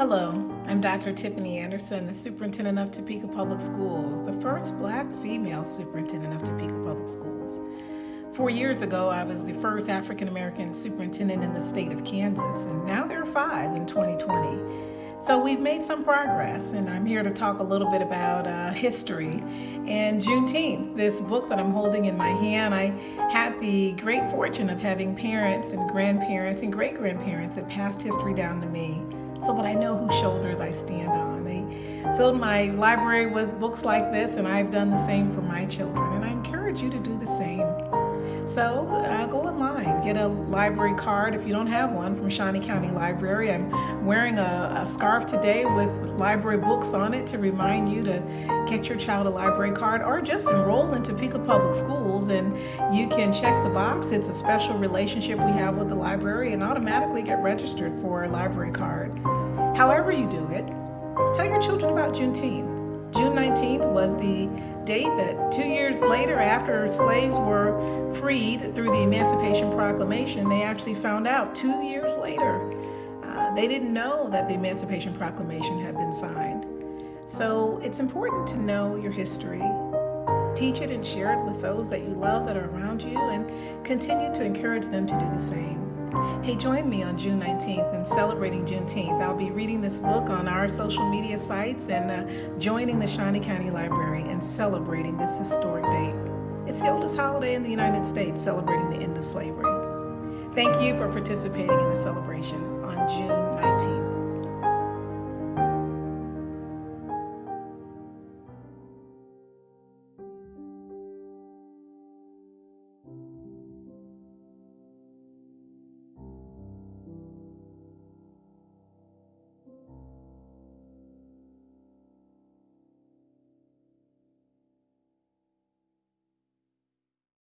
Hello, I'm Dr. Tiffany Anderson, the Superintendent of Topeka Public Schools, the first black female superintendent of Topeka Public Schools. Four years ago, I was the first African American superintendent in the state of Kansas, and now there are five in 2020. So we've made some progress, and I'm here to talk a little bit about uh, history and Juneteenth. This book that I'm holding in my hand, I had the great fortune of having parents and grandparents and great grandparents that passed history down to me so that I know whose shoulders I stand on. They filled my library with books like this, and I've done the same for my children, and I encourage you to do the same. So uh, go online, get a library card if you don't have one from Shawnee County Library. I'm wearing a, a, scarf today with library books on it to remind you to get your child a library card or just enroll in Topeka Public Schools and you can check the box. It's a special relationship we have with the library and automatically get registered for a library card. However you do it, tell your children about Juneteenth. June 19th was the date that two years later after slaves were freed through the Emancipation Proclamation, they actually found out two years later. Uh, they didn't know that the Emancipation Proclamation had been signed. So it's important to know your history, teach it and share it with those that you love that are around you, and continue to encourage them to do the same. Hey, join me on June 19th in celebrating Juneteenth. I'll be reading this book on our social media sites and uh, joining the Shawnee County Library and celebrating this historic date. It's the oldest holiday in the United States celebrating the end of slavery. Thank you for participating in the celebration on June 19th.